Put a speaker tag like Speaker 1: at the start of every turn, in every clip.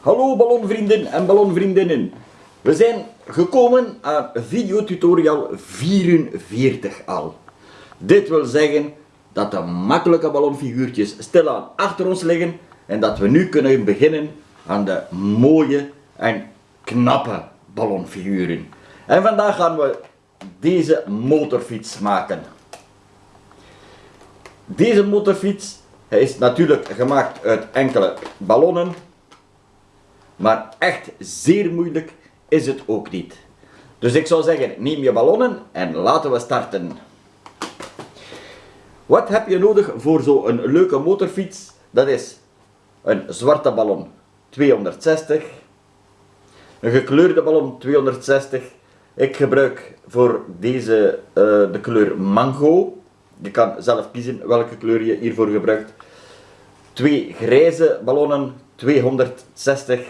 Speaker 1: Hallo ballonvrienden en ballonvriendinnen. We zijn gekomen aan videotutorial 44 al. Dit wil zeggen dat de makkelijke ballonfiguurtjes stilaan achter ons liggen en dat we nu kunnen beginnen aan de mooie en knappe ballonfiguren. En vandaag gaan we deze motorfiets maken. Deze motorfiets is natuurlijk gemaakt uit enkele ballonnen, maar echt zeer moeilijk is het ook niet. Dus ik zou zeggen, neem je ballonnen en laten we starten. Wat heb je nodig voor zo'n leuke motorfiets? Dat is een zwarte ballon 260, een gekleurde ballon 260. Ik gebruik voor deze uh, de kleur mango. Je kan zelf kiezen welke kleur je hiervoor gebruikt. Twee grijze ballonnen 260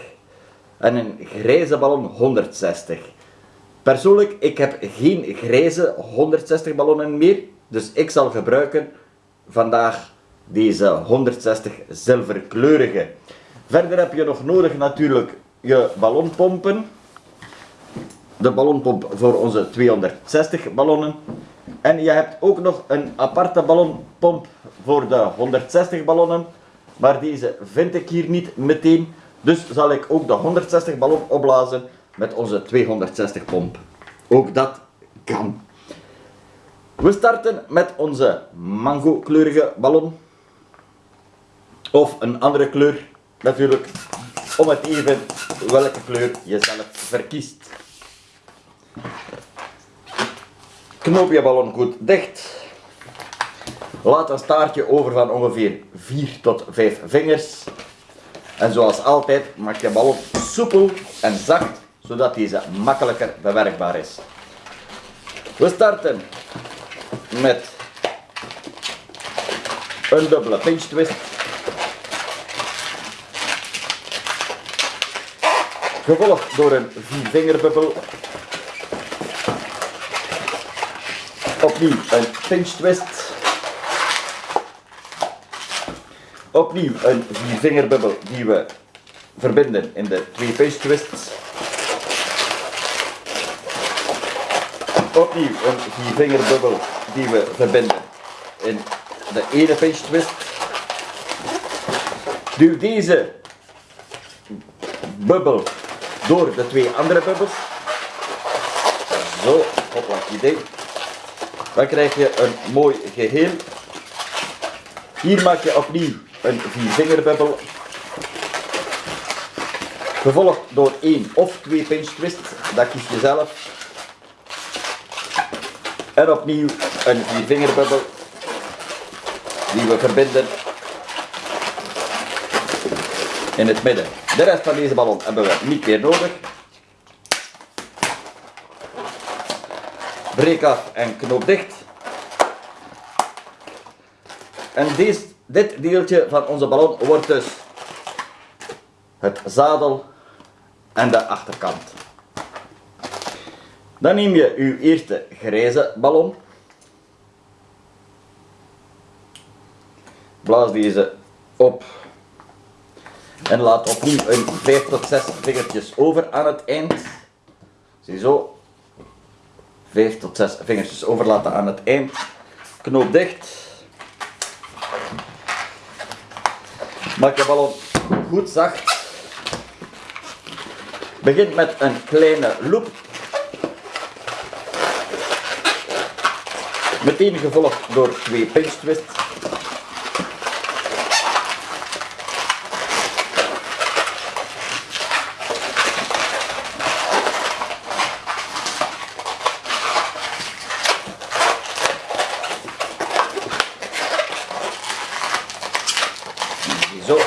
Speaker 1: en een grijze ballon 160. Persoonlijk, ik heb geen grijze 160 ballonnen meer, dus ik zal gebruiken vandaag deze 160 zilverkleurige. Verder heb je nog nodig natuurlijk je ballonpompen. De ballonpomp voor onze 260 ballonnen. En je hebt ook nog een aparte ballonpomp voor de 160 ballonnen. Maar deze vind ik hier niet meteen. Dus zal ik ook de 160 ballon opblazen met onze 260 pomp. Ook dat kan. We starten met onze mango kleurige ballon. Of een andere kleur natuurlijk. Om het even welke kleur je zelf verkiest. Knoop je ballon goed dicht. Laat een staartje over van ongeveer 4 tot 5 vingers. En zoals altijd maak je ballon soepel en zacht, zodat deze makkelijker bewerkbaar is. We starten met een dubbele pinch twist. Gevolgd door een viervingerbubbel. Opnieuw een pinch twist. Opnieuw een viervingerbubbel die we verbinden in de twee pinch twists. Opnieuw een viervingerbubbel die we verbinden in de ene pinch twist. Duw deze bubbel door de twee andere bubbels. Zo, hopla, idee. Dan krijg je een mooi geheel. Hier maak je opnieuw een viervingerbubbel. Gevolgd door één of twee pinch twists, dat kies je zelf. En opnieuw een viervingerbubbel die we verbinden in het midden. De rest van deze ballon hebben we niet meer nodig. Breek af en knoop dicht. En deze, dit deeltje van onze ballon wordt dus het zadel en de achterkant. Dan neem je uw eerste grijze ballon. Blaas deze op en laat opnieuw een 5 tot 6 vingertjes over aan het eind. Ziezo. 5 tot 6 vingertjes overlaten aan het eind. Knoop dicht. Maak je ballon goed zacht. Begin met een kleine loop. Meteen gevolgd door twee pinch twists. Zo.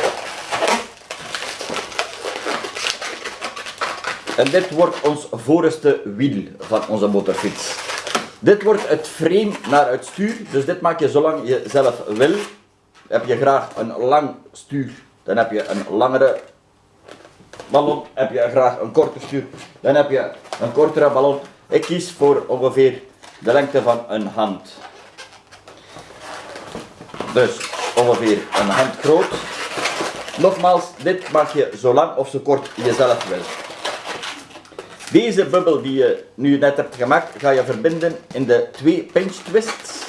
Speaker 1: En dit wordt ons voorste wiel van onze motorfiets. Dit wordt het frame naar het stuur, dus dit maak je zolang je zelf wil. Heb je graag een lang stuur, dan heb je een langere ballon. Heb je graag een korte stuur, dan heb je een kortere ballon. Ik kies voor ongeveer de lengte van een hand. Dus ongeveer een hand groot. Nogmaals, dit maak je zo lang of zo kort je zelf wil. Deze bubbel die je nu net hebt gemaakt, ga je verbinden in de twee pinch twists.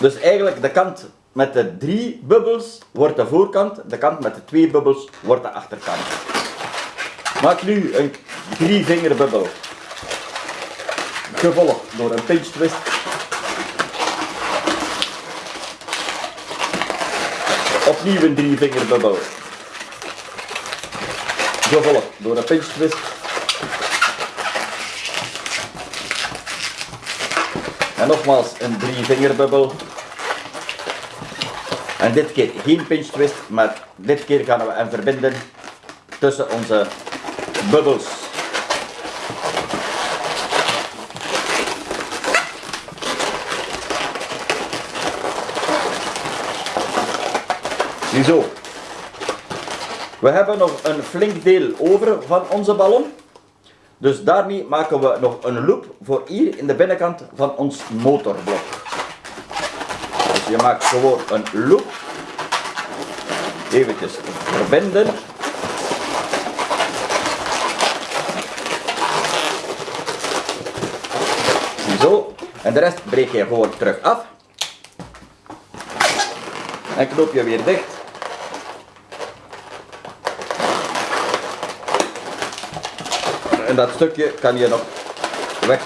Speaker 1: Dus eigenlijk de kant met de drie bubbels wordt de voorkant, de kant met de twee bubbels wordt de achterkant. Maak nu een drie vingerbubbel. Gevolgd door een pinch twist. Opnieuw een drie vingerbubbel. Gevolgd door een pinch twist. En nogmaals een drie vingerbubbel. En dit keer geen pinch twist, maar dit keer gaan we hem verbinden tussen onze bubbels. Ziezo. We hebben nog een flink deel over van onze ballon. Dus daarmee maken we nog een loop voor hier in de binnenkant van ons motorblok. Dus je maakt gewoon een loop. Eventjes verbinden. Zo. En de rest breek je gewoon terug af. En knoop je weer dicht. En dat stukje kan je nog weg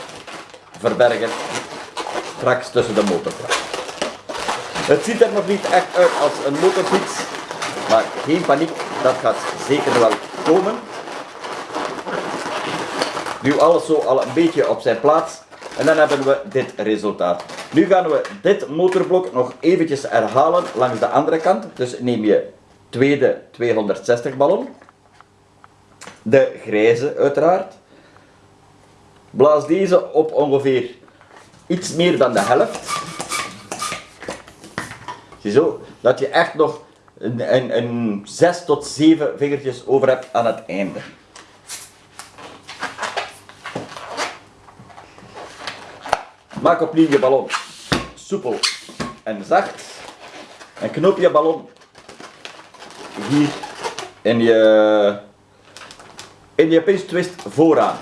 Speaker 1: verbergen. Straks tussen de motorkap. Het ziet er nog niet echt uit als een motorfiets. Maar geen paniek, dat gaat zeker wel komen. Nu alles zo al een beetje op zijn plaats. En dan hebben we dit resultaat. Nu gaan we dit motorblok nog eventjes herhalen langs de andere kant. Dus neem je tweede 260 ballon. De grijze uiteraard. Blaas deze op ongeveer iets meer dan de helft. Ziezo, dat je echt nog een, een, een 6 tot 7 vingertjes over hebt aan het einde. Maak opnieuw je ballon soepel en zacht. En knoop je ballon hier in je, in je pinch twist vooraan.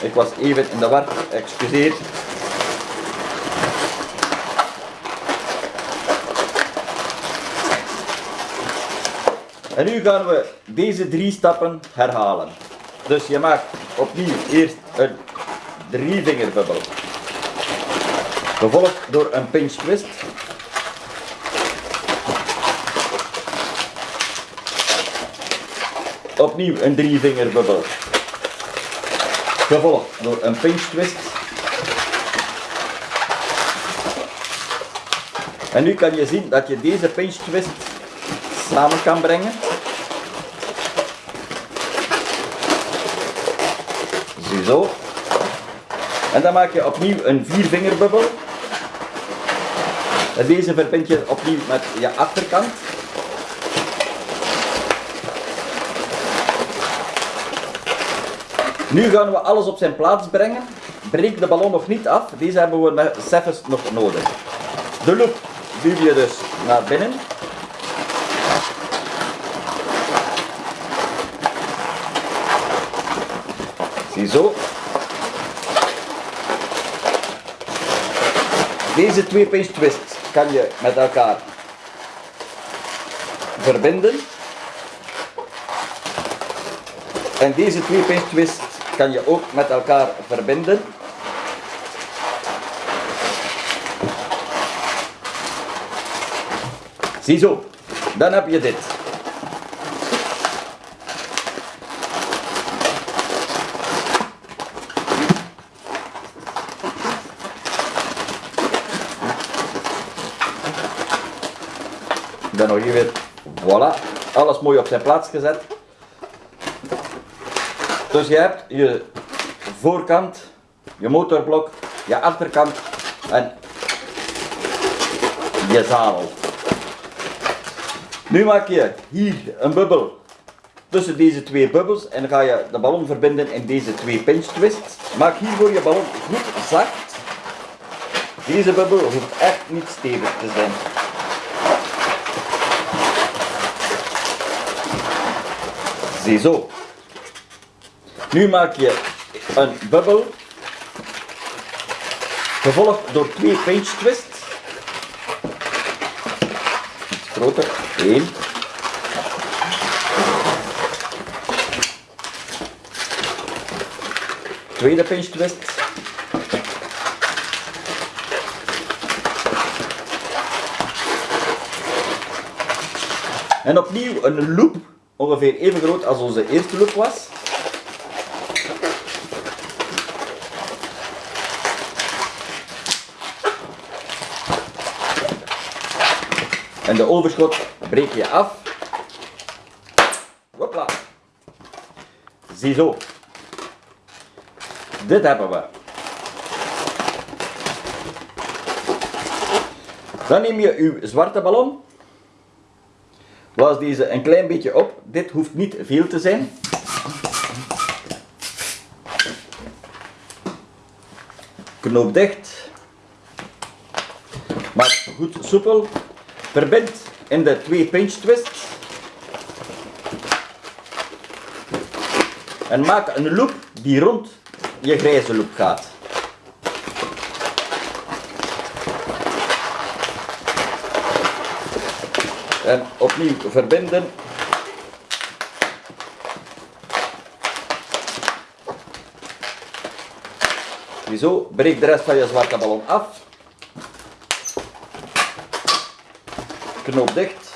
Speaker 1: Ik was even in de war, excuseer. En nu gaan we deze drie stappen herhalen. Dus je maakt opnieuw eerst een drie vingerbubbel. Gevolgd door een pinch twist. Opnieuw een drie vingerbubbel. Gevolgd door een pinch twist. En nu kan je zien dat je deze pinch twist samen kan brengen. Ziezo. En dan maak je opnieuw een viervingerbubbel. En deze verbind je opnieuw met je achterkant. Nu gaan we alles op zijn plaats brengen. Breek de ballon nog niet af. Deze hebben we met zelfs nog nodig. De loop duw je dus naar binnen. Ziezo. Deze twee pinch twists kan je met elkaar verbinden. En deze twee pinch twists kan je ook met elkaar verbinden. Ziezo, dan heb je dit. Dan nog hier weer, voilà, alles mooi op zijn plaats gezet. Dus je hebt je voorkant, je motorblok, je achterkant en je zadel. Nu maak je hier een bubbel tussen deze twee bubbels en ga je de ballon verbinden in deze twee pinch twists. Maak hiervoor je ballon goed zacht. Deze bubbel hoeft echt niet stevig te zijn. Ziezo. Nu maak je een bubbel, gevolgd door twee pinch twists. Groter, één. Tweede pinch twist. En opnieuw een loop, ongeveer even groot als onze eerste loop was. En de overschot breek je af. Hopla. Ziezo. Dit hebben we. Dan neem je uw zwarte ballon. Blaas deze een klein beetje op. Dit hoeft niet veel te zijn. Knoop dicht. Maak goed soepel. Verbind in de twee pinch twists. En maak een loop die rond je grijze loop gaat. En opnieuw verbinden. Ziezo, breek de rest van je zwarte ballon af. Knoop dicht.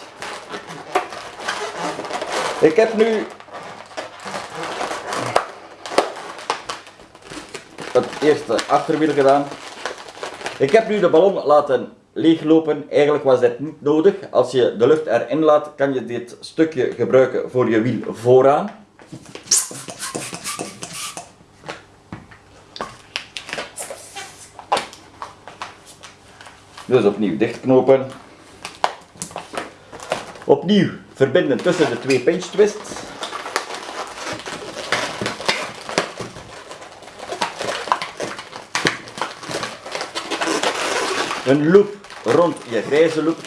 Speaker 1: Ik heb nu het eerste achterwiel gedaan. Ik heb nu de ballon laten leeglopen. Eigenlijk was dit niet nodig. Als je de lucht erin laat, kan je dit stukje gebruiken voor je wiel vooraan. Dus opnieuw dichtknopen. Opnieuw verbinden tussen de twee pinch twists. Een loop rond je grijze loop.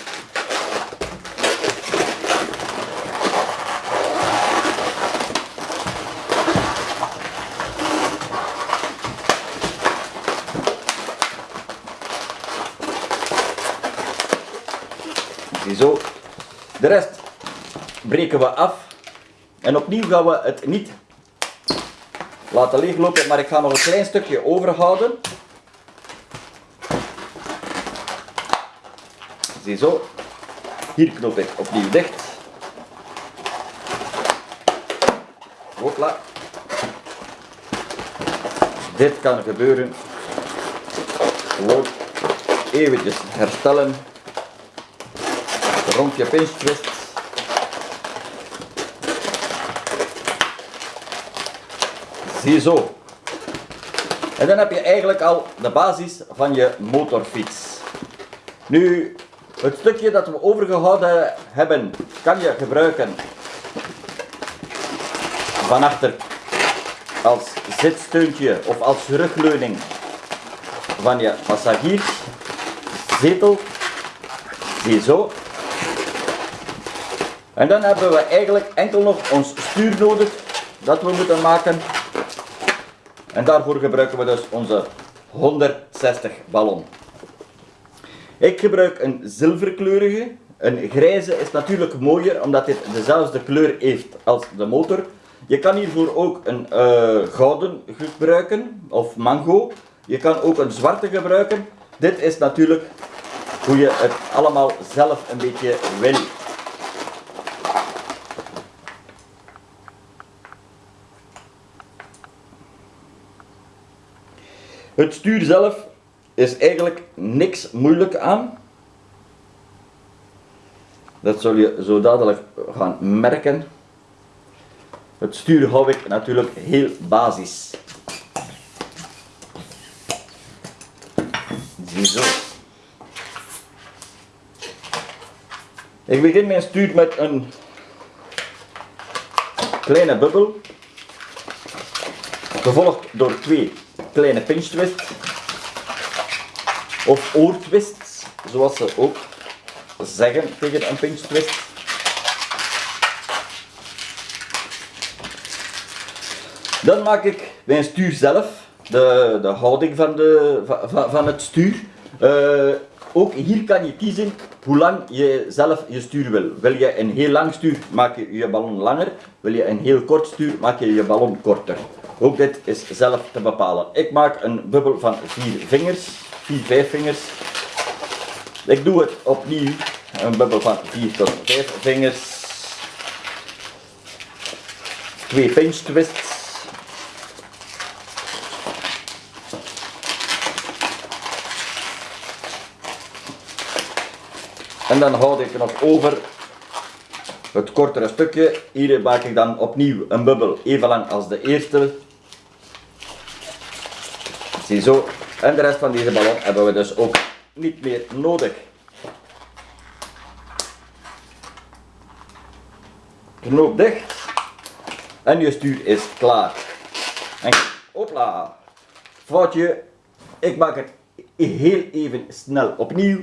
Speaker 1: Ziezo. De rest breken we af. En opnieuw gaan we het niet laten leeglopen, maar ik ga nog een klein stukje overhouden. Ziezo. Hier knoop ik opnieuw dicht. Hopla. Dit kan gebeuren. Gewoon eventjes herstellen. Rond je pinch twist. Ziezo. En dan heb je eigenlijk al de basis van je motorfiets. Nu, het stukje dat we overgehouden hebben, kan je gebruiken van achter als zitsteuntje of als rugleuning van je passagierszetel. Zie zo. En dan hebben we eigenlijk enkel nog ons stuur nodig dat we moeten maken. En daarvoor gebruiken we dus onze 160 ballon. Ik gebruik een zilverkleurige. Een grijze is natuurlijk mooier omdat dit dezelfde kleur heeft als de motor. Je kan hiervoor ook een uh, gouden gebruiken of mango. Je kan ook een zwarte gebruiken. Dit is natuurlijk hoe je het allemaal zelf een beetje wil. Het stuur zelf is eigenlijk niks moeilijk aan. Dat zul je zo dadelijk gaan merken. Het stuur hou ik natuurlijk heel basis. Ziezo. Ik begin mijn stuur met een kleine bubbel, gevolgd door twee kleine pinch twists of oortwists. zoals ze ook zeggen tegen een pinch twist. Dan maak ik bij een stuur zelf de, de houding van, de, van, van het stuur. Eh, ook hier kan je kiezen hoe lang je zelf je stuur wil. Wil je een heel lang stuur, maak je je ballon langer. Wil je een heel kort stuur, maak je je ballon korter. Ook dit is zelf te bepalen. Ik maak een bubbel van vier vingers, vier, vijf vingers. Ik doe het opnieuw, een bubbel van vier tot vijf vingers. Twee pinch twists. En dan houd ik nog over het kortere stukje. Hier maak ik dan opnieuw een bubbel, even lang als de eerste. Ziezo. En de rest van deze ballon hebben we dus ook niet meer nodig. Knoop dicht. En je stuur is klaar. En hopla. Foutje. Ik maak het heel even snel opnieuw.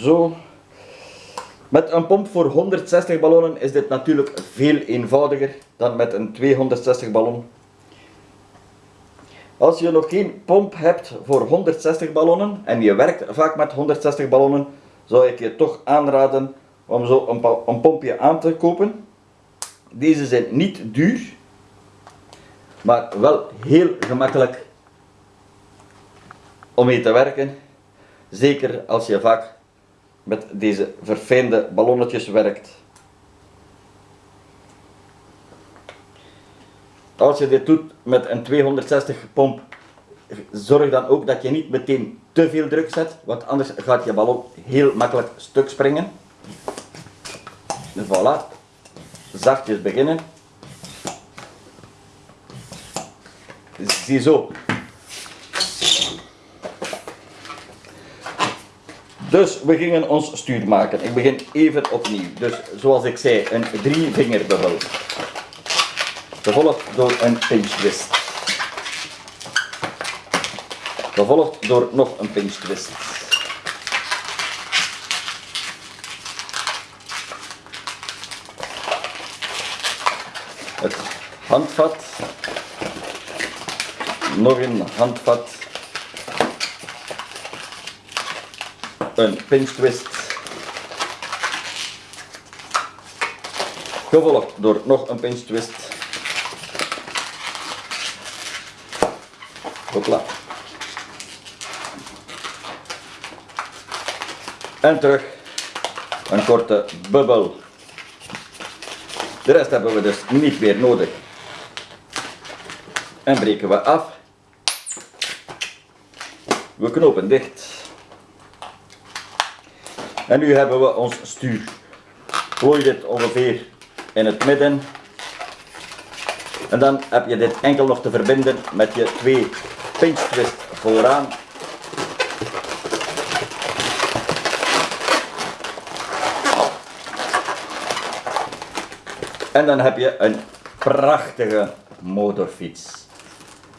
Speaker 1: Zo. Met een pomp voor 160 ballonnen is dit natuurlijk veel eenvoudiger dan met een 260 ballon. Als je nog geen pomp hebt voor 160 ballonnen en je werkt vaak met 160 ballonnen, zou ik je toch aanraden om zo een, een pompje aan te kopen. Deze zijn niet duur, maar wel heel gemakkelijk om mee te werken. Zeker als je vaak met deze verfijnde ballonnetjes werkt. Als je dit doet met een 260 pomp, zorg dan ook dat je niet meteen te veel druk zet, want anders gaat je ballon heel makkelijk stuk springen. Voilà. Zachtjes beginnen. Ziezo, Dus we gingen ons stuur maken. Ik begin even opnieuw. Dus zoals ik zei, een drie vingerbubbel. Gevolgd door een pinch twist. Gevolgd door nog een pinch twist. Het handvat. Nog een handvat. Een pinch twist. Gevolgd door nog een pinch twist. Hopla. En terug een korte bubbel. De rest hebben we dus niet meer nodig. En breken we af. We knopen dicht. En nu hebben we ons stuur. Gooi dit ongeveer in het midden. En dan heb je dit enkel nog te verbinden met je twee pinch twist vooraan. En dan heb je een prachtige motorfiets.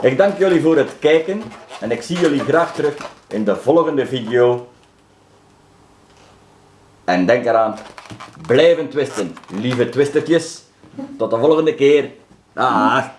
Speaker 1: Ik dank jullie voor het kijken en ik zie jullie graag terug in de volgende video. En denk eraan, blijven twisten, lieve twistertjes. Tot de volgende keer. Dag.